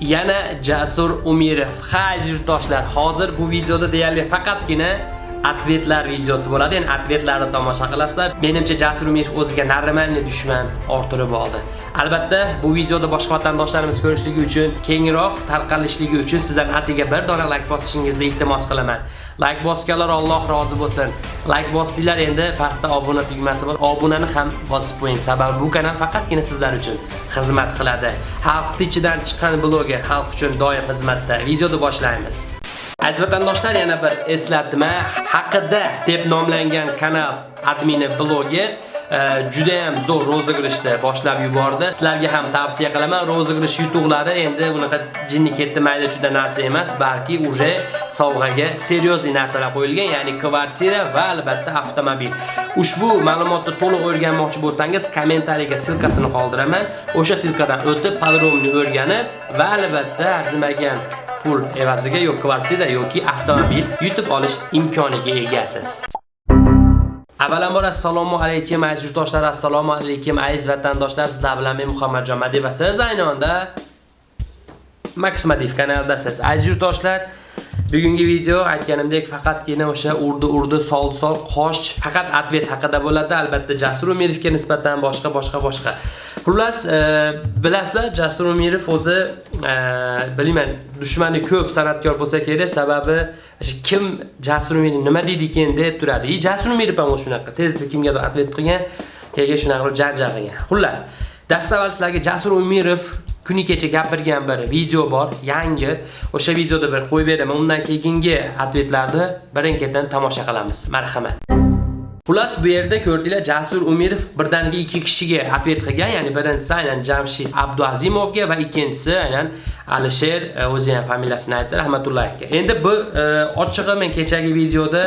yana jasur umirov. Ha yurtdoshlar hozir bu videoda deyarli faqatgina atvetlar videosi bo'ladi. Ya'ni atvetlarni tomosha qilasizlar. Menimcha jasur umirov o'ziga narimanli dushman orttirib oldi. Albatta bu videoda boshqa vatandoshlarimiz ko'rishligi uchun kengroq tarqalishligi uchun sizdan atiga bir dona layk bosishingizni iltimos qilaman. Layk bosganlar Alloh rozi bo'lsin. Layk bosdinglar endi pastda obuna tugmasi bor obunani ham bosib qo'ying. Sababi bu kanal faqatgina sizlar uchun xizmat qiladi. Xalq ichidan chiqqan bloger xalq uchun doim xizmatda. Videoni boshlaymiz. Aziz vatandoshlar, yana bir eslatma haqida deb nomlangan kanal admini bloger juda ham zo'r rozыгрышni boshlab yubordi. Sizlarga ham tavsiya qilaman. Rozыгрыш yutuqlari endi unaqa jinni ketdi mayda juda narsa emas, balki uje sovg'aga seriozli narsalar qo'yilgan, ya'ni kvartira va albatta avtomobil. Ushbu ma'lumotni to'liq o'rganmoqchi bo'lsangiz, kommentariyaga silkasini qoldiraman. O'sha silkadan o'tib, podrobni o'rganib va albatta arzimagan pul evaziga yo kvartira yoki avtomobil yutib olish imkoniga egasiz. Avvalambor assalomu alaykum aziz yurtdoshlar, assalomu alaykum aziz vatandoshlar. Sizlar bilan men Muhammadjon Madiv va siz ayni onda Max kanalidasiz. Aziz yurtdoshlar, Bugungi video aytganimdek faqatgina o'sha urdi urdi soldi sol qosh faqat atvet haqida bo'ladi. Albatta Jasur Umirovga nisbatan boshqa boshqa boshqa. Xullas, e, bilasizlar, Jasur Umirov o'zi e, bilmayman, dushmani ko'p san'atkor bo'lsa kerak, sababi kim Jasur Umirov nima deydi ekan deb turadi. I Jasur Umirov ham shunaqa tezda kimgadir atvet qilgan, keyin shunaqa janjal qilgan. Xullas, dastavval sizlarga Jasur Umirov kuni kecha gapirgan bir video bor, yangi. O'sha videoda bir qo'yib beraman. Undan keyingi atvetlarni birin-ketin tomosha qilamiz. Marhamat. Xullas bu yerda ko'rdinglar Jasur Umirov birdaniga ikki kishiga atvet qilgan, ya'ni birinchisi aynan Jamshid Abduazimovga va ikkinchisi aynan Alisher e, o'zi ham familiyasini aytdi, Rahmatullayevga. Endi bu e, ochig'i men kechagi videoda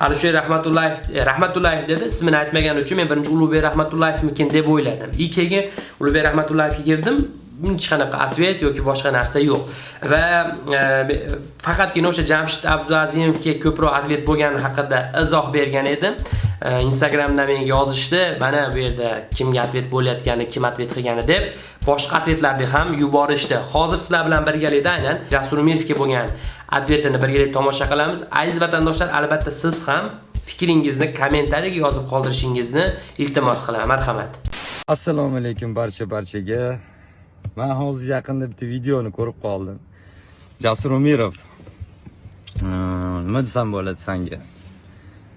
Alisher Rahmatullayev e, Rahmatullayev dedi, ismini aytmagan uchun men birinchi Ulug'bek Rahmatullayevmikin deb o'yladim. И keyin Ulug'bek Rahmatullayevga kirdim, hech qanaqa atvet yoki boshqa narsa yo'q. Va e, faqatgina o'sha Jamshid Abduazimovga ko'proq atvet bo'lgani haqida izoh bergan edim. E, Instagramda menga yozishdi, mana bu yerda kimga atvet bo'layotgani, kim atvet qilgani deb boshqa ответlarni ham yuborishdi. Hozir sizlar bilan birgalikda aynan Jasur Umirovga bo'lgan atvetini birgalikda tomosha qilamiz. Aziz vatandoshlar, albatta siz ham fikringizni kommentariyaga yozib qoldirishingizni iltimos qilaman. Marhamat. assalomu alaykum barcha barchaga man hozir yaqinda bitta videoni ko'rib qoldim. Jasur umirov. Nima desam bo'ladi sanga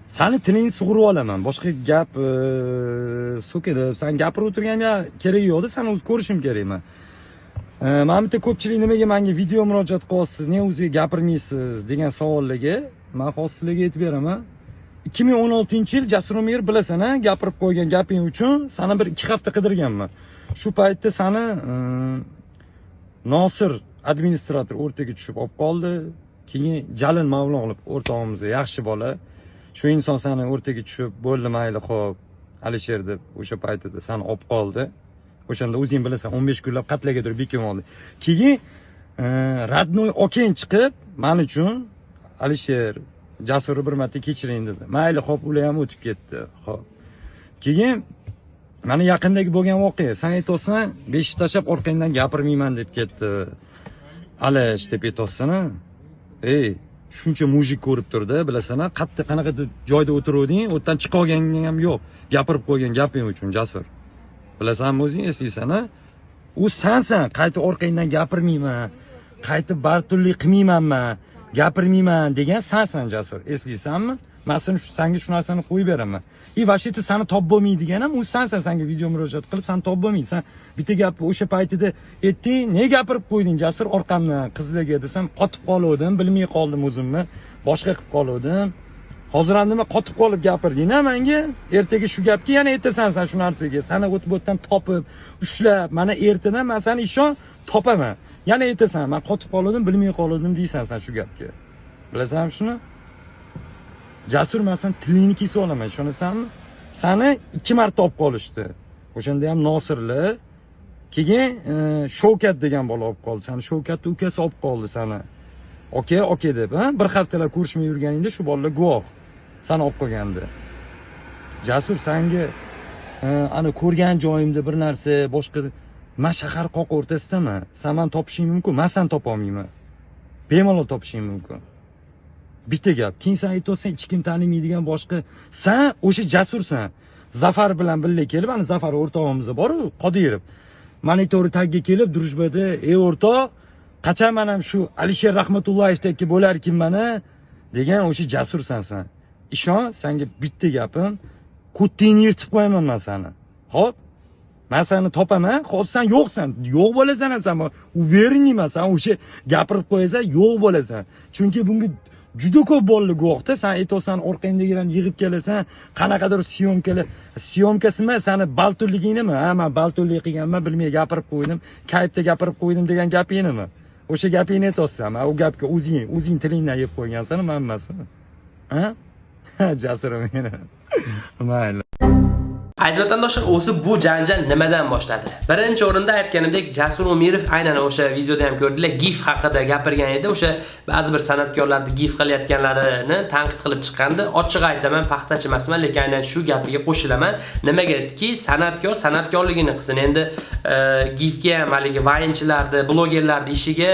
sani tilingni sug'urib olaman. Boshqa gap so'kilib san gapirib o'tirganga keragi yo'qda sani o'zi ko'rishim kerak man e, mana bitta ko'pchilik nimaga menga video murojaat qilyapsiz nega o'zi gapirmaysiz degan savollarga man hozir sizlarga aytib beraman. Ikki ming o'n oltinchi yil jasur umirov bilasan a gapirib qo'ygan gaping uchun seni bir ikki hafta qidirganman. Shu paytda sani e, nosir administrator o'rtaga tushib olib qoldi. Keyin jalil mavlonov o'rtog'imiz yaxshi bola. Shu inson sani o'rtaga tushib bo'ldi mayli ho'p alisher deb o'sha paytida sani olib qoldi. O'shanda o'zing bilasan o'n besh kunlab qatlaga turib bekib oldi. Keyin родной e, okang chiqib man uchun alisher jasurni bir marta kechiring dedi. Mayli ho'p ular ham o'tib ketdi ho'p keyin mana yaqindagi bo'lgan voqea. San aytyapsan beshik tashlab orqangdan gapirmayman deb ketdi. Alish deb aytyapsan ey shuncha mujik ko'rib turdi bilasanmi qayerda qanaqadir joyda o'tiruvding u yerdan chiqolganing ham yo'q. Gapirib qo'ygan gaping uchun jasur. Bilasanmi o'zing eslaysan u sansan qaytib orqangdan gapirmayman qaytib barturlik qilmaymanman gapirmayman degan sansan jasur. Eslaysanmi man sanga shu narsani qo'yib beraman. И вообще ты sani top bo'lmaydigan ham u sansan sanga video murojaat qilib sani top bo'lmaydi. San bitta gapni o'sha paytida aytding ne gapirib qo'yding jasur orqamdan qizlarga desam qotib qoluvdim bilmay qoldim o'zimni boshqa qilib qoluvdim. Hozir ham nima qotib qolib gapirdingda manga? Ertaga shu gapga yana aytasan san shu narsaga. Sani o'tib o'tdan topib ushlab mana ertadan man sani ishon topaman. Yana aytasan man qotib qoluvdim bilmay qoluvdim deysan san shu gapga. Bilasanmi shuni? Jasur man sani tilingni kesib olaman ishonasanmi sani ikki marta olib qolishdi. O'shanda ham nosirli keyin e, shovkat degan bola olib qoldi. Sani shovkatni ukasi olib qoldi sani. Oka oka deb bir haftalab ko'rishmay yurganingda shu bolalar guvoh. Sani olib qolgandi. Jasur sanga e, ana ko'rgan joyimda bir narsa boshqa man shahar qoq o'rtasidaman san mani topishing mumkin man sani topolmayman bemalol topishing mumkin. Bitta gap keyin san aytyapsan hech kim tanimaydigan boshqa. San o'sha jasursan. Zafar bilan birga kelib ana zafar o'rtog'imiz boru qodirov monitori tagiga kelib дружбада ey o'rtoq qachon man ham shu alisher rahmatullayevdagi bo'larkinman mana degan o'sha jasursan san. Ishon senga bitta gapim kuttingni yirtib qo'yaman man sani ho'p man seni topaman hozir san yo'qsan. Yo'q bo'lasan ham san уверенныйman san o'sha gapirib qo'yasan yo'q bo'lasan. Chunki bunga juda ko'p bolalar guvohda. San aytyapsan orqangdagilarni yig'ib kelasan qanaqadir syomkalar syomkasimi? Sani balturliginimi ha man baltunlik qilganman bilmay gapirib qo'ydim. Kayfda gapirib qo'ydim degan gapingnimi o'sha gapingni aytyapsan man u gapga o'zing o'zing tilingdan yeb qo'ygansan man emasmi ha? Jasurim meni mayli. Aziz vatandoshlar, o'zi bu janjal nimadan boshladi? Birinchi o'rinda aytganimdek, Jasur Umirov aynan o'sha videoda ham ko'rdilar, GIF haqida gapirgan edi. O'sha ba'zi bir san'atkorlarni GIF qilayotganlarini tanqid qilib chiqqandi. Ochiq aytaman, paxtachi emasman, lekin aynan shu gapiga qo'shilaman. Nimagaki, san'atkor san'atkorligini qilsin. Endi e, GIFga ham haligi vayinchilarni, blogerlarni ishiga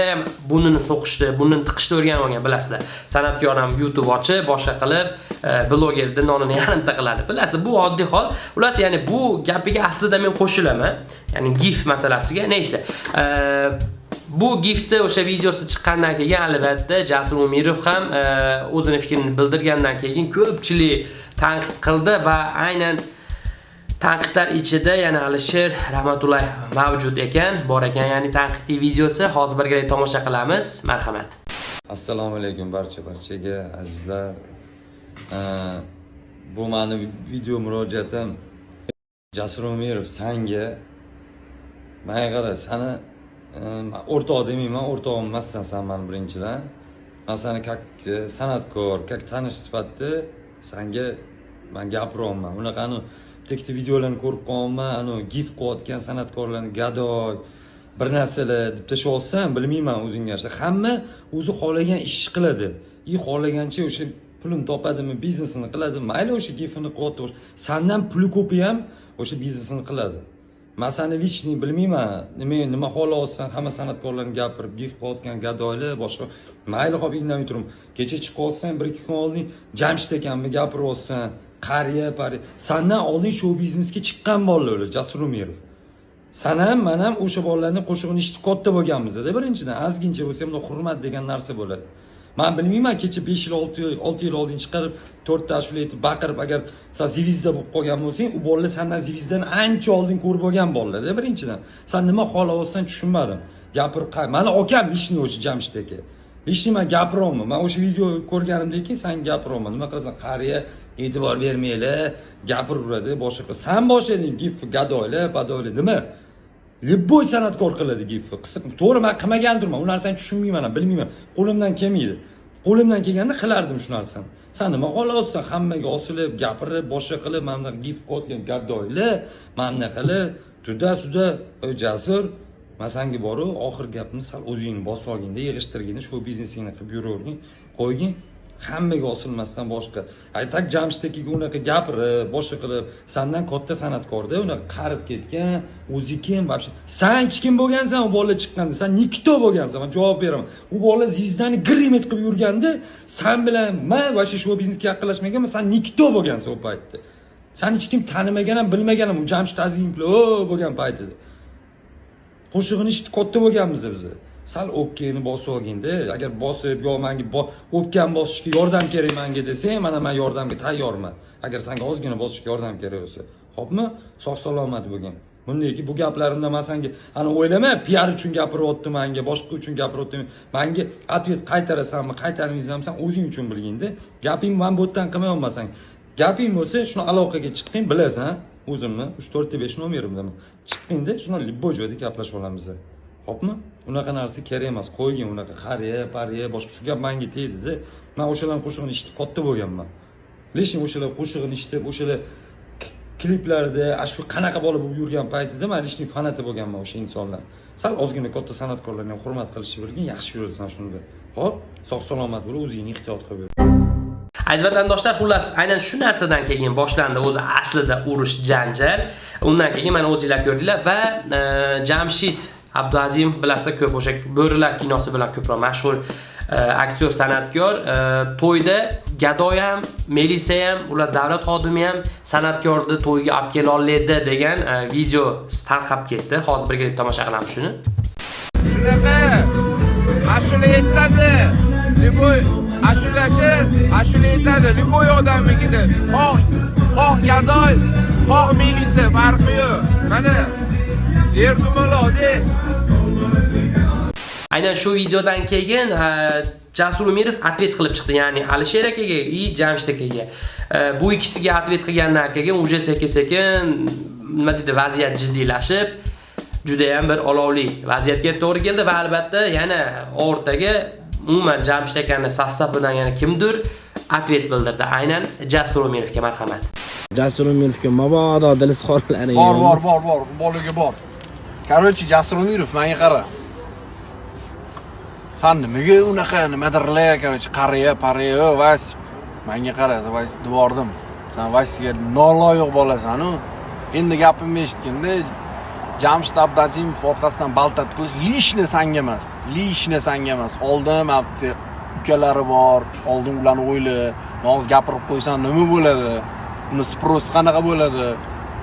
bunini so'qishdi, bunini tiqishni o'rganib olgan, bilasizlar. San'atkor ham YouTube ochib, boshqa qilib, e, blogerni nonini yarimta qiladi. Bilasiz, bu oddiy hol. Ular xullas ya'ni bu gapiga aslida men qo'shilaman. Ya'ni gif masalasiga neysa bu giftni o'sha videosi chiqqandan keyin albatta jasur umirov ham o'zini fikrini bildirgandan keyin ko'pchilik tanqid qildi va aynan tanqidlar ichida yana alisher rahmatullayev mavjud ekan bor ekan. Ya'ni tanqidiy videosi hozir birgalikda tomosha qilamiz. Marhamat. Assalomu alaykum barcha barchaga azizlar. Bu mani video murojaatim jasur umirov sanga manga qara sani o'rtoq demayman o'rtog'im emassan san mani birinchidan. Man sani как e, san'atkor как tanish sifatida sanga man gapiryapman unaqa anu bitta videolarni ko'rib qolganman anu gif qilayotgan san'atkorlarni gadoy bir narsalar deb tashlayotsan bilmayman o'zingga yarasha hamma o'zi xohlagan ishni qiladi. И xohlagancha o'sha pulini topadimi biznesini qiladi mayli o'sha gifini qilyapti sandan puli ko'pi ham o'sha biznesini qiladi. Man sani личный bilmayman nima nima xohlayapsan hamma san'atkorlarni gapirib gif qilayotgan gadoylar boshqa mayli hop indamay turib kecha chiqyapsan bir ikki kun oldin jamshid akamni gapiryapsan qariya pari sandan oldin shou biznesga chiqqan bolalar ular jasur umirov. San ham man ham o'sha bolalarni qo'shig'ini eshitib katta bo'lganmizda birinchidan. Ozgincha bo'lsa ham hurmat degan narsa bo'ladi. Man bilmayman kecha besh yil olti yil olti yil oldin chiqarib to'rtta ashula aytib baqirib agar san zivizda bo'lib qolgan bo'lsang u bolalar sandan zivizdan ancha oldin ko'rib bo'lgan bolalarda birinchidan. San nima xohlayapsan tushunmadim. Gapirib mani akam lishniy o'sha jamshid aka lishniy man gapiryapman man o'sha video ko'rganimdan keyin san gapiryapman nima qilasan qariya e'tibor bermanglar gapiraveradi boshqa san boshlading gif gadoylar badoylar. Nima? Любой san'atkor qiladi gifni to'g'ri man qilmagandirman u narsani tushunmayman ham bilmayman. Qo'limdan kelmaydi. Qo'limdan kelganda qilardim shu narsani. San nima xohlayapsan hammaga osilib gapirib boshqa qilib mana bunaqa gif qilayotgan gaddoylar mana bunaqa qilib tuda suda jasur man sanga boru oxirgi gapni sal o'zingni bosib olginda yig'ishtirgin shu biznesingni qilib yuravergin qo'ygin. Hammaga osilmasdan boshqa. Aytak jamshid akaga unaqa gapirib boshqa qilib sandan katta san'atkorda unaqa qarib ketgan o'zi kim вообще? San hech kim bo'lgansan u bola chiqqanda. San nikto bo'lgansan man javob beraman. U bola zvizdani grimet qilib yurganda san bilan man вообще shou biznesga yaqinlashmaganman san nikto bo'lgansan u paytda. San hech kim tanimagan ham bilmagan ham u jamshid azimov bo'lgan paytida. Qo'shig'ini eshitib katta bo'lganmiz biz. Sal o'pkangni bosib olginda agar bosib yo manga o'pkam bosishga yordam kerak manga desang mana man yordamga tayyorman. Agar senga ozgina bosishga yordam kerak bo'lsa ho'pmi? Sog' salomat bo'lgin. Bundaki bu gaplarimda man senga ana o'ylama piar uchun gapiryapti manga boshqa uchun gapiryapti manga ответ qaytarasanmi qaytarmaysanmi san o'zing uchun bilginda gaping man bu yerdan qilmayapman san gaping bo'lsa shuni aloqaga chiqqing bilasan o'zimni uch to'rtta besh nomerimdaman. Chiqqingda shuni любой joyda gaplashib olamiz. Xo'pmi? Unaqa narsa kerak emas. Qo'ygin unaqa qariya, pariya, boshqa shu gap manga tegdida man o'shalarni qo'shig'ini eshitib katta bo'lganman. Lekin o'shalar qo'shig'ini eshitib, o'shalar kliplarda ana shu qanaqa bola bo'lib yurgan paytida man lishning fanati bo'lganman o'sha insonlar. Sal ozgina katta san'atkorlarni ham hurmat qilishni bilgin, yaxshi yurasan shunda. ho'p sog' salomat bo'l, o'zingni ehtiyot qilib yur. Aziz vatandoshlar, xullas aynan shu narsadan keyin boshlandi o'zi aslida urush janjal. Undan keyin mana o'zinglar ko'rdinglar va e, Jamshid Abdulazimov bilasizlar ko'p o'sha Bo'rilar kinosi bilan ko'proq mashhur e, aktyor san'atkor. E, to'yda gadoy ham melisa ham ular davlat xodimi ham san'atkorni to'yga olib kela oladi degan e, video tarqab ketdi. Hozir birgalikda tomosha qilamiz shuni. Shunaqa ashula aytadi любой ashulachi ashula aytadi любой odamnikida xoh xoh gadoy xoh melisa farqi yo'q. Mana yer dumalode aynan shu videodan keyin Jasur Umirov atvet qilib chiqdi, ya'ni Alisher akaga и Jamshid akaga. E, Bu ikkisiga atvet qilgandan keyin уже sekin-sekin nima deydi, vaziyat jiddiylashib, juda ham bir olovli vaziyatga to'g'ri keldi va albatta yana o'rtaga umuman Jamshid akani sostavidan yana kimdir atvet bildirdi. Aynan Jasur Umirovga marhamat. Jasur Umirovga mabodo dili sxorlari bor bor bor bor bolaga bor короче jasur umirov menga qara san nimaga unaqa nimadirlar короче qariya pariya vas menga qara vas devordim san vasga noloyiq bolasanu endi gapimni eshitganda jamshid abdazimov orqasidan baltat qilish lishni sanga emas lishni sanga emas oldin mabti ukalari bor oldin ularni o'yla hozir gapirib qo'ysan nima bo'ladi uni sprosi qanaqa bo'ladi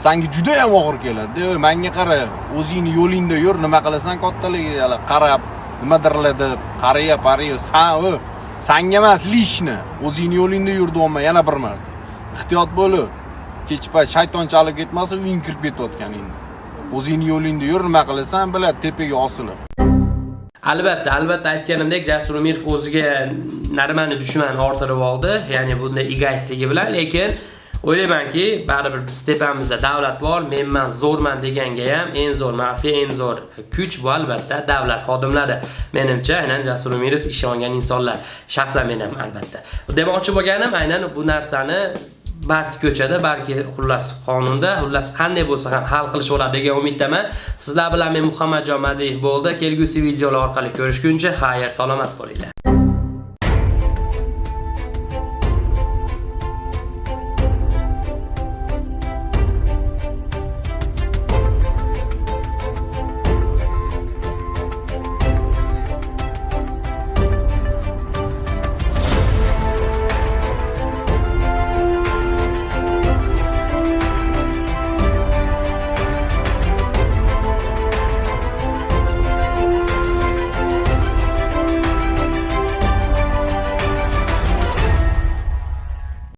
sanga juda ham og'ir keladi. Manga qara o'zingni yo'lingda yur nima qilasan kattaligiga qarab nimadirlar deb qariya pariya san u sanga emas lishni. O'zingni yo'lingda yur deyapman yana bir marta. Ehtiyot bo'lib kech payt shaytonchalik ketmasin uying kirib ketayotganingni o'zingni yo'lingda yur nima qilasan biladi tepaga osilib. Albatta, albatta aytganimdek Jasur Umirov o'ziga Narmani dushman orttirib oldi, ya'ni bunday egoistligi bilan, lekin o'ylaymanki, baribir biz tepamizda davlat bor, menman zo'rman deganga ham eng zo'r mafiya, eng zo'r kuch bu albatta davlat xodimlari. Menimcha, aynan Jasur Umirov ishongan insonlar, shaxsan men ham albatta. Demoqchi bo'lganim aynan bu narsani balki ko'chada, balki xullas qonunda, xullas qanday bo'lsa ham hal qilish bo'ladi degan umiddaman. Sizlar bilan men Muhammadjon Madiyev bo'ldi. Kelgusi videolar orqali ko'rishguncha xayr, salomat bo'linglar.